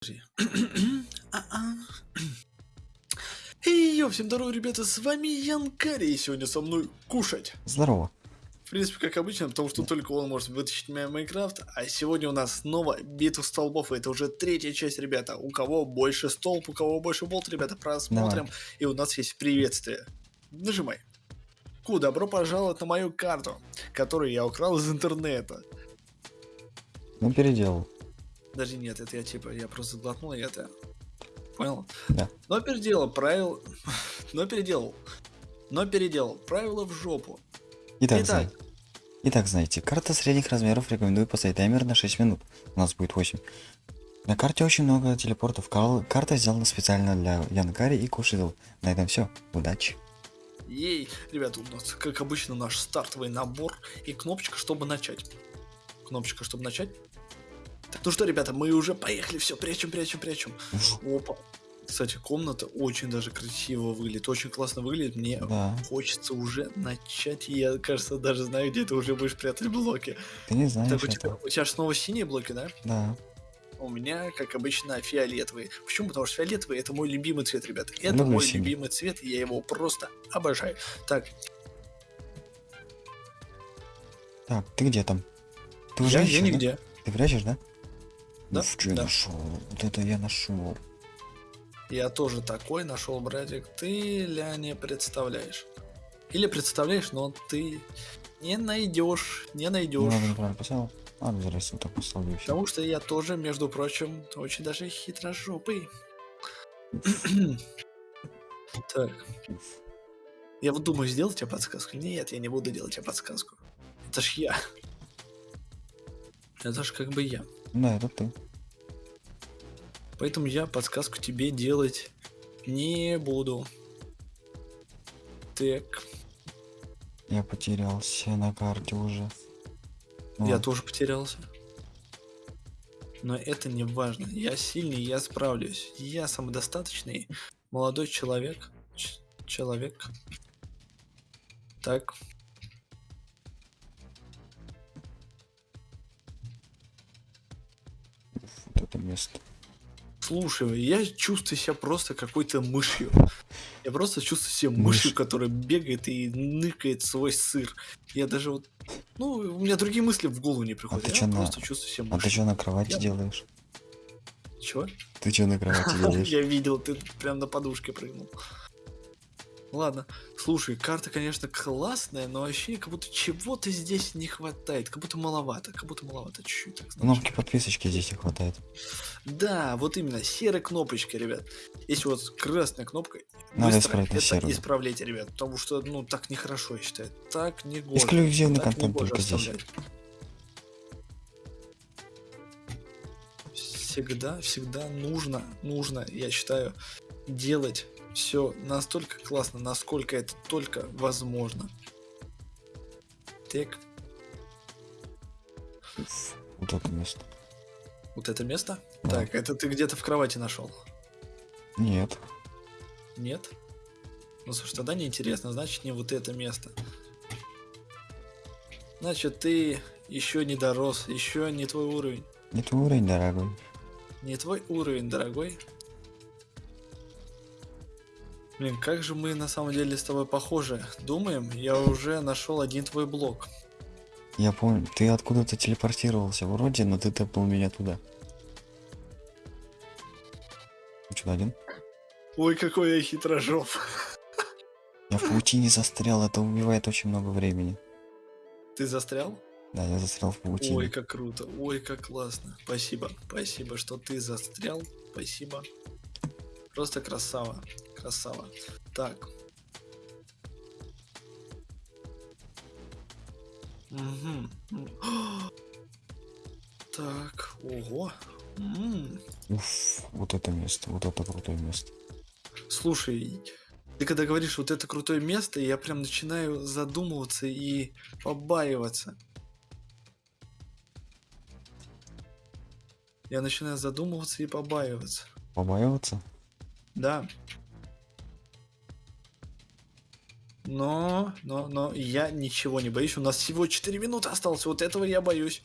Йо, всем здорово, ребята, с вами Ян Карри, и сегодня со мной кушать. Здорово. В принципе, как обычно, потому что только он может вытащить меня в Майнкрафт, а сегодня у нас снова битва столбов, и это уже третья часть, ребята. У кого больше столб, у кого больше болт, ребята, просмотрим, Давай. и у нас есть приветствие. Нажимай. Ку, добро пожаловать на мою карту, которую я украл из интернета. Ну, переделал. Даже нет, это я типа, я просто глотнул, и это... Понял? Да. Но переделал, правил... Но переделал. Но переделал. Правила в жопу. Итак, Итак. знаете. Итак, знаете, карта средних размеров рекомендую поставить таймер на 6 минут. У нас будет 8. На карте очень много телепортов. Кар- Карта сделана специально для Янкари и Кушидл. На этом все. Удачи. Ей, ребята, у нас, как обычно, наш стартовый набор и кнопочка, чтобы начать. Кнопочка, чтобы начать. Так, ну что, ребята, мы уже поехали, все, прячем, прячем, прячем. Опа. Кстати, комната очень даже красиво выглядит, очень классно выглядит. Мне Да. хочется уже начать. Я, кажется, даже знаю, где ты уже будешь прятать блоки. Ты не знаешь Так, у тебя, у тебя же снова синие блоки, да? Да. У меня, как обычно, фиолетовые. Почему? Потому что фиолетовый это мой любимый цвет, ребята. Это Люблю мой синий. любимый цвет, и я его просто обожаю. Так, Так, ты где там? Ты уже я, ищешь, я да? нигде. Ты прячешь, да? Да, Уф, что я да. нашел? Вот это я нашел. Я тоже такой нашел, братик. Ты, ля, не представляешь. Или представляешь, но ты не найдешь, не Ну, найдешь. поставил. Ладно, зараз вот так поставлю. Потому что я тоже, между прочим, очень даже хитрожопый. Так. Я вот думаю, сделать тебе подсказку. Нет, я не буду делать тебе подсказку. Это ж я. Это ж как бы я. Да, это ты. Поэтому я подсказку тебе делать не буду. Так, Я потерялся на карте уже. Ну я тоже потерялся. Но это не важно. Я сильный, я справлюсь. Я самодостаточный молодой человек. Ч- человек. Так. Место. Слушай, я чувствую себя просто какой-то мышью. Я просто чувствую себя мышью, Мышь. которая бегает и ныкает свой сыр. Я даже вот... Ну, у меня другие мысли в голову не приходят. ты я на- просто чувствую себя А ты мышью. что на кровати Я- делаешь? Чего? Ты что на кровати делаешь? Я видел, ты прям на подушке прыгнул. Ладно, слушай, карта, конечно, классная, но ощущение, как будто чего-то здесь не хватает, как будто маловато, как будто маловато чуть-чуть. Кнопки подписочки здесь не хватает. Да, вот именно, серая кнопочка, ребят. Если вот красная кнопка, Надо быстро исправить это серую. исправляйте, ребят, потому что, ну, так нехорошо, я считаю. Так не гоже. Эксклюзивный так контент только здесь. Всегда, всегда нужно, нужно, я считаю, делать все настолько классно, насколько это только возможно. Так, Вот это место. вот это место? Да. Так, это ты где-то в кровати нашел? Нет. Нет? Ну слушай, тогда неинтересно, значит не вот это место. Значит, ты еще не дорос, еще не твой уровень. Не твой уровень, дорогой. Не твой уровень, дорогой. Блин, как же мы на самом деле с тобой похожи. Думаем, я уже нашел один твой блок. Я помню, ты откуда-то телепортировался вроде, но ты тэпнул меня туда. Что, один? Ой, какой я хитрожоп. Я в паутине застрял, это убивает очень много времени. Ты застрял? Да, я застрял в паутине. Ой, как круто, ой, как классно. Спасибо, спасибо, что ты застрял. Спасибо. Просто красава, красава. Так. М. Так, ого. М. Уф, вот это место, вот это крутое место. Слушай, ты когда говоришь вот это крутое место, я прям начинаю задумываться и побаиваться. Я начинаю задумываться и побаиваться. Побаиваться? Да. Но, но, но я ничего не боюсь. У нас всего 4 минуты осталось. Вот этого я боюсь.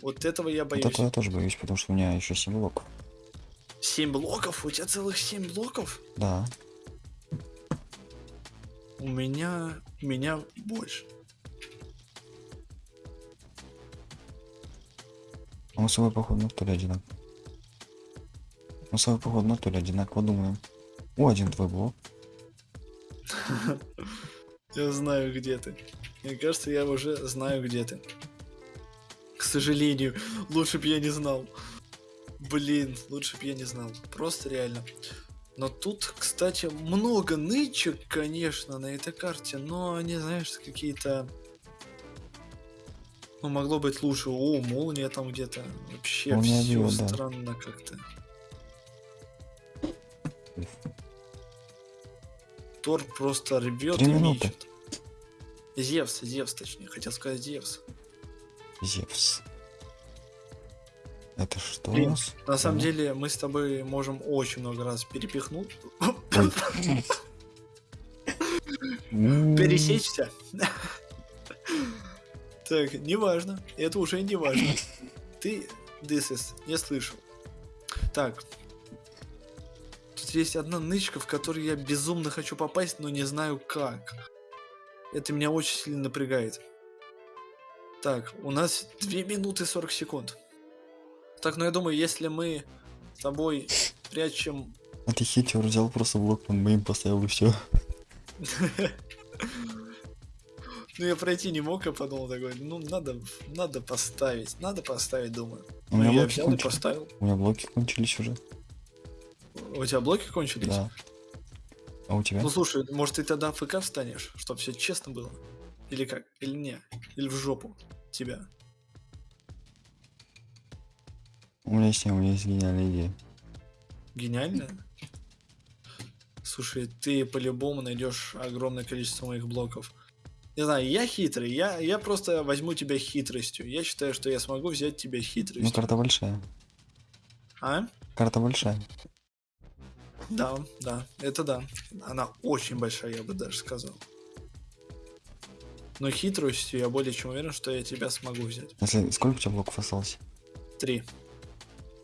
Вот этого я Вот боюсь. этого я тоже боюсь, потому что у меня еще 7 блоков. 7 блоков? У тебя целых 7 блоков? Да. У меня... У меня больше. А мы с тобой, походу, на то ли одинаково. Мы с тобой, походу, на то ли одинаково думаем. О, один твой блок. Я знаю, где ты. Мне кажется, я уже знаю, где ты. К сожалению, лучше бы я не знал. Блин, лучше бы я не знал. Просто реально. Но тут, кстати, много нычек, конечно, на этой карте, но они, знаешь, какие-то... Ну, могло быть лучше. О, молния там где-то. Вообще Молния все да. странно как-то. Тор просто рвет и минуты. мечет. Зевс, Зевс, точнее, хотел сказать Зевс. Зевс. Это что у Блин, нас? На самом Ага. деле, мы с тобой можем очень много раз перепихнуть. Пересечься. Так, неважно. Это уже не важно. Ты is не слышал. Так. Тут есть одна нычка, в которую я безумно хочу попасть, но не знаю как. Это меня очень сильно напрягает. Так, у нас 2 минуты 40 секунд. Так, ну я думаю, если мы с тобой прячем А ты хитер взял просто блок под моим поставил и все. Ну, я пройти не мог, я подумал такой, ну, надо, надо поставить, надо поставить, думаю. У Ну, меня я блоки взял и кончились. поставил. У меня блоки кончились уже. У тебя блоки кончились? Да. А у тебя? Ну, слушай, может, ты тогда ФК встанешь, чтобы все честно было? Или как? Или не? Или в жопу тебя? У меня есть, у меня есть гениальная идея. Гениально? Слушай, ты по-любому найдешь огромное количество моих блоков. Не знаю, я хитрый, я, я просто возьму тебя хитростью. Я считаю, что я смогу взять тебя Ну, хитростью. карта большая. А? Карта большая. Да, да, это да. Она очень большая, я бы даже сказал. Но хитростью я более чем уверен, что я тебя смогу взять. Если сколько у тебя блоков осталось? Три.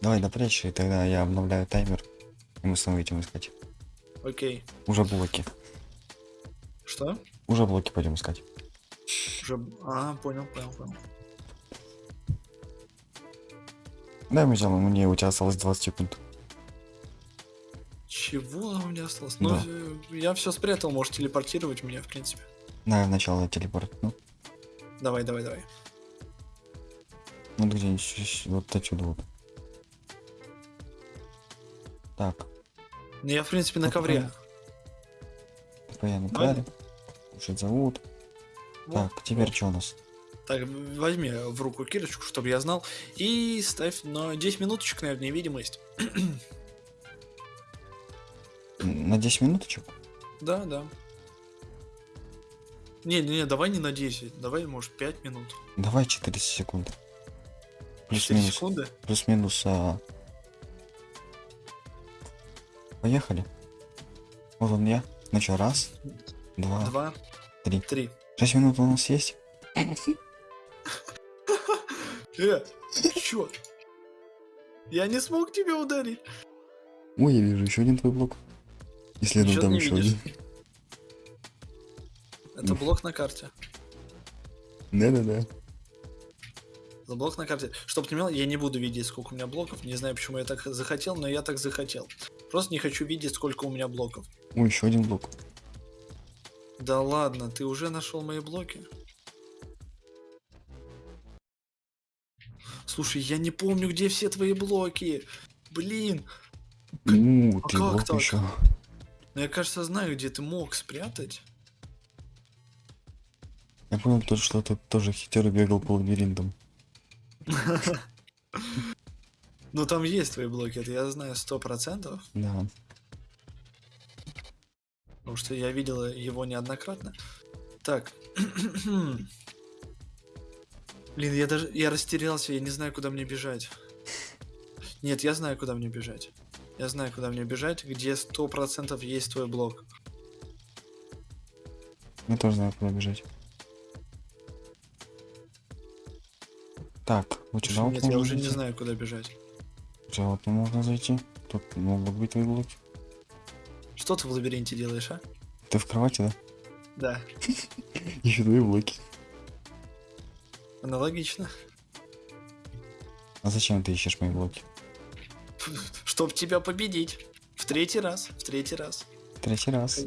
Давай допрячь, и тогда я обновляю таймер. И мы снова идем искать. Окей. Уже блоки. Что? Уже блоки пойдем искать. Уже... А, понял, понял, понял. Дай мы взял, мне у тебя осталось 20 секунд. Чего у меня осталось? Ну, Да. я все спрятал, можешь телепортировать меня, в принципе. На начало телепорт. Ну, Давай, давай, давай. вот где-нибудь щ- вот отсюда вот. Так, Ну, я, в принципе, на Ну, ковре. постоянно твари. Кушать зовут. Вот. Так, теперь что у нас? Так, возьми в руку кирочку, чтобы я знал. И ставь на 10 минуточек, наверное, невидимость. На 10 минуточек? Да, да. Не, не, не, давай не на 10, давай, может, 5 минут. Давай 400 секунд. 4 Плюс-минус. секунды. Плюс-минус. а. Поехали. Вот он я. Ну что, раз, два, Два, три. три. Шесть минут у нас есть? Э, чё? Я не смог тебя ударить. Ой, я вижу еще один твой блок. И следом там еще видишь? один. Это блок на карте. Да-да-да. За блок на карте. Чтоб ты понимал, я не буду видеть, сколько у меня блоков. Не знаю, почему я так захотел, но я так захотел. Просто не хочу видеть, сколько у меня блоков. Ой, еще один блок. Да ладно, ты уже нашел мои блоки? Слушай, я не помню, где все твои блоки. Блин, У, а ты как блок так? еще. Ну я, кажется, знаю, где ты мог спрятать. Я понял то, что ты тоже хитер бегал по лабиринтам. Ну там есть твои блоки, это я знаю сто процентов, Да. потому что я видел его неоднократно. Так. Блин, я даже я растерялся, я не знаю, куда мне бежать. Нет, я знаю, куда мне бежать. Я знаю, куда мне бежать, где сто процентов есть твой блок. Я тоже знаю, куда бежать. Так, сюда вот Нет, я уже не знаю, куда бежать. Вот можно зайти. тут могут быть твои блоки. Что ты в лабиринте делаешь, а? Ты в кровати, да? Да, Еще твои блоки. аналогично. А зачем ты ищешь мои блоки? Чтоб тебя победить. В третий раз, в третий раз. Третий раз.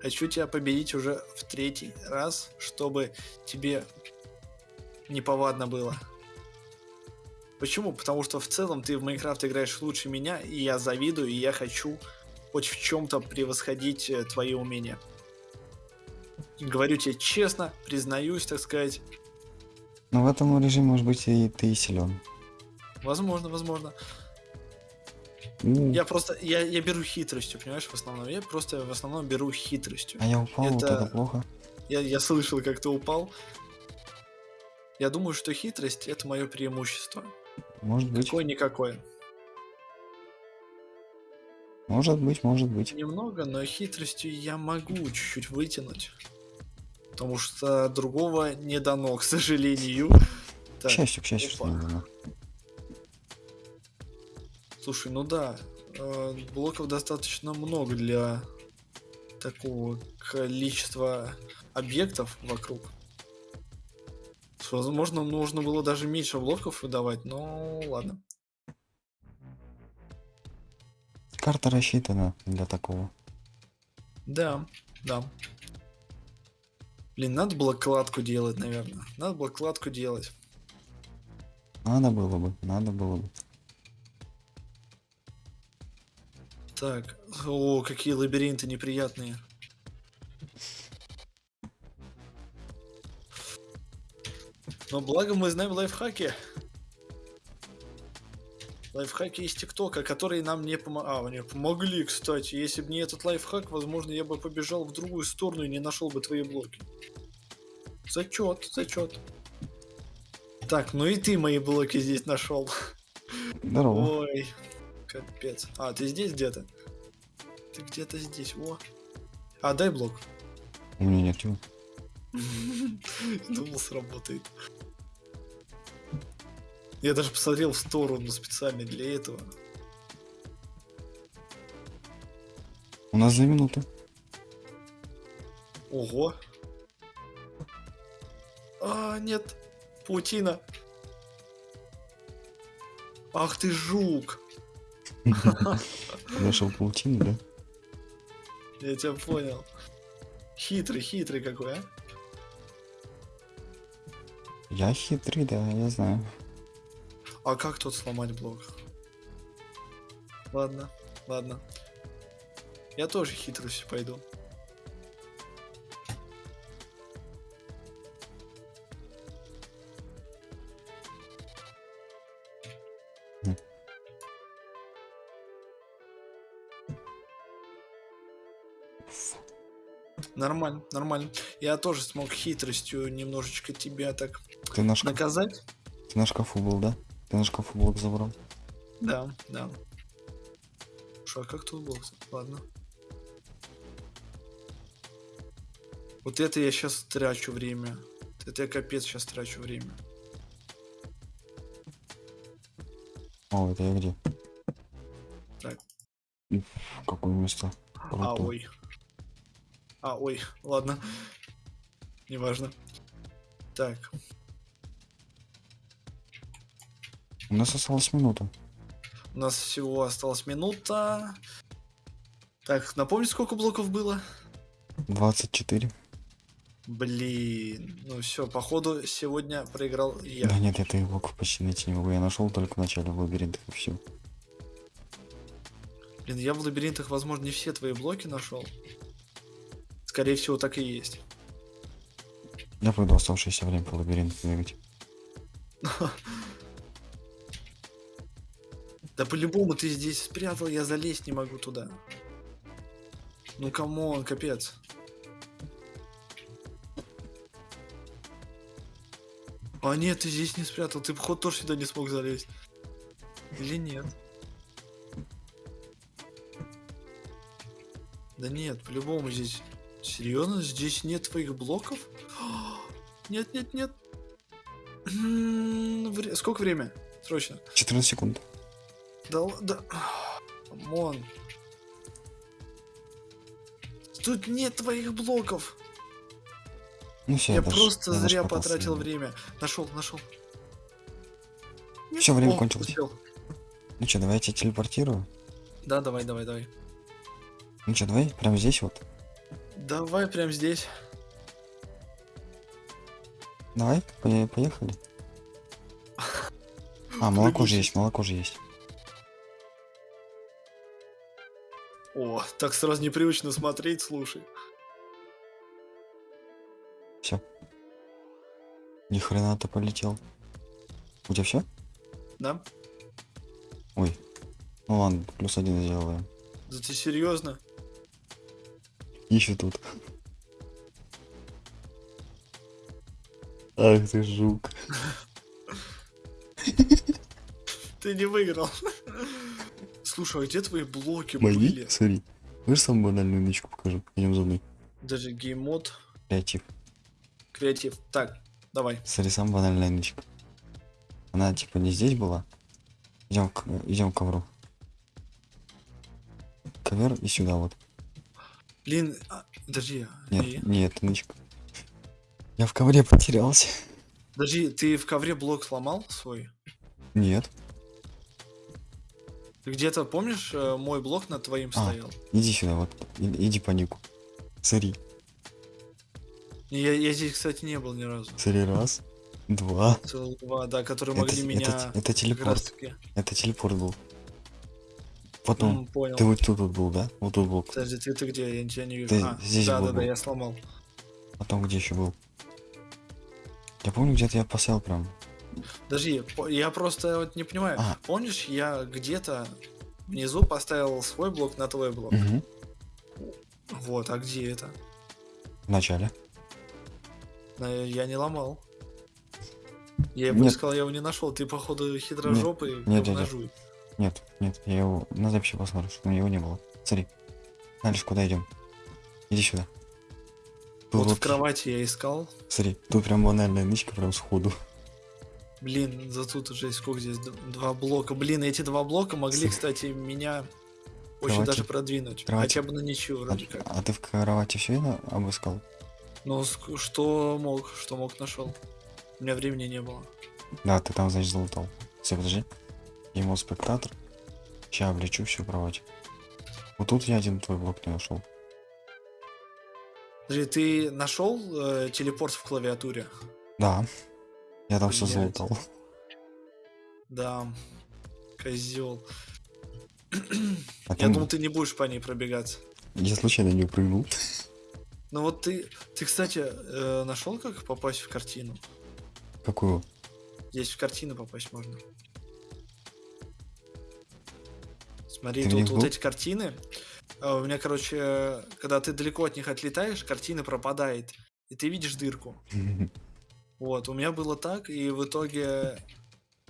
Хочу тебя победить уже в третий раз, чтобы тебе неповадно было. Почему? Потому что в целом ты в Майнкрафт играешь лучше меня, и я завидую, и я хочу хоть в чем-то превосходить э, твои умения. Говорю тебе честно, признаюсь, так сказать. Но в этом режиме, может быть, и ты силен. Возможно, возможно. У, Я просто, я, я беру хитростью, понимаешь, в основном. Я просто в основном беру хитростью. А я упал, вот это- это плохо. Я, я слышал, как ты упал. Я думаю, что хитрость это мое преимущество. Может быть, Какое-никакое. может быть, может быть. Немного, но хитростью я могу чуть-чуть вытянуть. Потому что другого не дано, к сожалению. К Так, счастью, к счастью, что не дано. Слушай, ну да, э, блоков достаточно много для такого количества объектов вокруг. Возможно, нужно было даже меньше блоков выдавать, но ладно. Карта рассчитана для такого. Да, да. Блин, надо было кладку делать, наверное. Надо было кладку делать. Надо было бы, надо было бы. Так, о, какие лабиринты неприятные. Но благо мы знаем лайфхаки. Лайфхаки из ТикТока, которые нам не помогли. А, мне помогли, кстати. Если бы не этот лайфхак, возможно, я бы побежал в другую сторону и не нашел бы твои блоки. Зачет, зачет. Так, ну и ты мои блоки здесь нашел. Здорово. Ой, капец. А, ты здесь где-то? Ты где-то здесь, о. А, дай блок. У меня нет чего. Думал, сработает. Я даже посмотрел в сторону специально для этого. У нас две минуты. Ого. А, нет. Паутина. Ах ты жук. Нашел паутину, да? Я тебя понял. Хитрый, хитрый какой, а? Я хитрый, да, я знаю. А как тут сломать блок? Ладно, ладно. Я тоже хитростью пойду. Нормально, нормально. Я тоже смог хитростью немножечко тебя так Ты на, шкаф... наказать. ты на шкафу был, да? Ты на шкафу блок забрал. Да, да. Слушай, а как тут блок? Ладно. Вот это я сейчас трачу время. Это я капец сейчас трачу время. О, это я где? Так. Какое место. А, Круто. ой. А, ой, ладно. Неважно. Так, У нас осталась минута. у нас всего осталась минута. Так, напомни, сколько блоков было? 24. Блин, ну все, походу сегодня проиграл я. Да нет, я твоих блоков почти найти не могу. Я нашел только в начале в лабиринтах и все. Блин, я в лабиринтах, возможно, не все твои блоки нашел. Скорее всего, так и есть. Я пойду оставшееся время по лабиринту бегать. Да по-любому ты здесь спрятал, я залезть не могу туда. Ну come on, капец. А нет, ты здесь не спрятал, ты ход тоже сюда не смог залезть. Или нет? Да нет, по-любому здесь... Серьезно? Здесь нет твоих блоков? Нет, нет, нет. Сколько время? Срочно. 14 секунд. Да, да. come on. Тут нет твоих блоков. Ну все, я просто зря потратил время. время. Нашел, нашел. Все, время О, кончилось. успел. Ну что, давай я тебя телепортирую. Да, давай, давай, давай. Ну что, давай прямо здесь вот. Давай прям здесь. Давай, по- поехали. А, молоко же есть, молоко же есть. О, так сразу непривычно смотреть, слушай. Все. Ни хрена ты полетел. У тебя все? Да? Ой. Ну ладно, плюс один сделаем. Да ты серьезно? Еще тут. Ах ты жук. Ты не выиграл. Слушай, а где твои блоки Мои? были? Смотри. Вы самую банальную нычку покажу. Идем за мной. Даже геймод, Креатив. креатив. Так, давай. Смотри, самая банальная нычка. Она типа не здесь была. Идем к, идем к ковру. Ковер и сюда вот. Блин, а, подожди. Нет, и? нет, нычка. Я в ковре потерялся. Подожди, ты в ковре блок сломал свой? Нет. Ты где-то, помнишь, э, мой блок над твоим А. стоял? Иди сюда, вот. И- Иди по нику. Смотри. Я, я здесь, кстати, не был ни разу. Смотри, раз, два. Два, да, которые Это, могли это, меня это телепорт. Это телепорт был. Потом. М, понял. Ты вот тут вот был, да? Вот тут был. Подожди, ты, ты где? Я тебя не вижу. Ты а, здесь да, был, да, да, был. я сломал. Потом где еще был? Я помню, где-то я поставил прям. Подожди, по- я просто вот не понимаю. А. Помнишь, я где-то внизу поставил свой блок на твой блок? Мгм. Вот, а где это? В начале. На- Я не ломал. Я его Нет. искал, я его не нашел. Ты, походу, хитрожопый нет, нет. говножуй. Нет, нет, я его на записи посмотрю, что у него не было. Смотри. Дальше куда идем? Иди сюда. Тут Вот в кровати я искал. Смотри, тут прям банальная нычка прям сходу. Блин, за тут уже сколько здесь? Два блока. Блин, эти два блока могли, С- кстати, меня очень Кровати. даже продвинуть. Кровати. Хотя бы на ничью, А, вроде как. а ты в кровати все это обыскал? Ск- что мог, что мог, нашел. У меня времени не было. Да, ты там, значит, залутал. Все, подожди. Ему спектатор. Сейчас облечу всю кровать. Вот тут я один твой блок не нашел. Подожди, ты нашел э, телепорт в клавиатуре? Да. Я там все Блядь. залутал. Да. Козел. А Я думал, ты не будешь по ней пробегаться. Я случайно не упрыгнул. Ну вот ты, ты, кстати, э, нашел, как попасть в картину? Какую? Здесь в картину попасть можно. Смотри, Ты тут вот эти картины. а, У меня, короче, когда ты далеко от них отлетаешь, картина пропадает. И ты видишь дырку. Вот, у меня было так, и в итоге,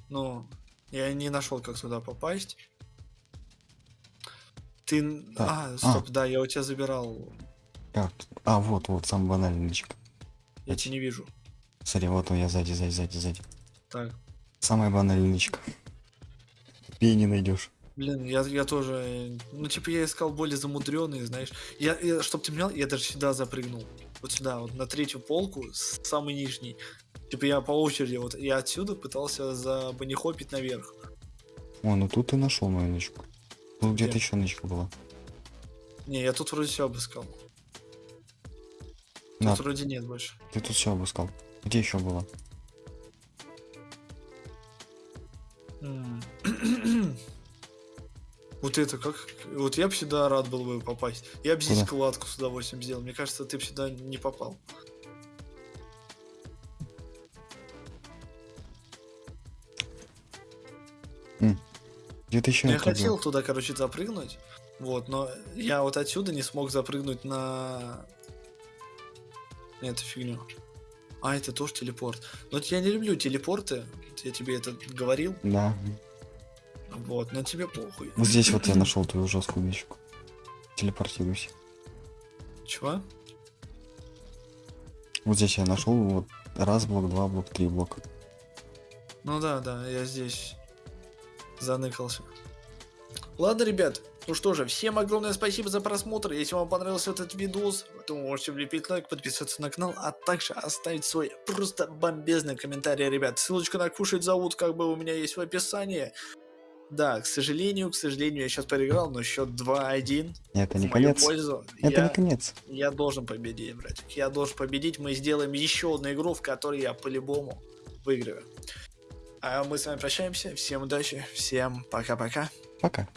ну, я не нашел, как туда попасть. Ты... Так, А, стоп, да, я у тебя забирал. Как? А, вот, вот, самый банальный. Я тебя не вижу. Смотри, вот он я сзади, сзади, сзади, сзади. Так, Самая банальная. Ты не найдешь. Блин, я, я тоже... Ну, типа, я искал более замудренные, знаешь. Я, я чтоб ты понял, я даже сюда запрыгнул. Вот сюда, вот на третью полку, самый нижний. Типа, я по очереди, вот, я отсюда пытался забанихопить наверх. О, ну тут ты нашел мою нычку. Тут где-то Где? еще нычка была. Не, я тут вроде все обыскал. Тут На, вроде нет больше. ты тут все обыскал. Где еще было? Вот это как... Вот я бы сюда рад был бы попасть. Я бы здесь Куда? кладку с удовольствием сделал. Мне кажется, ты бы сюда не попал. Где-то еще Я хотел туда, короче, запрыгнуть. Вот, но я вот отсюда не смог запрыгнуть на эту фигню. А, это тоже телепорт. Но я не люблю телепорты. Я тебе это говорил. Да. Вот, но тебе похуй. Вот здесь вот я нашел твою жесткую нычку. Телепортируйся. Чего? Вот здесь я нашел вот раз блок, два блок, три блока. Ну да, да, я здесь заныкался. Ладно, ребят, Ну что же, всем огромное спасибо за просмотр. Если вам понравился этот видос, то вы можете влепить лайк, подписаться на канал, а также оставить свой просто бомбезный комментарий, ребят. Ссылочка на кушать зовут, как бы у меня есть в описании. Да, к сожалению, к сожалению, я сейчас проиграл, но счет 2-1 Это не конец. пользу. Это я, не конец. я должен победить, братик. Я должен победить. Мы сделаем еще одну игру, в которой я по-любому выиграю. А мы с вами прощаемся. Всем удачи, всем пока-пока. Пока.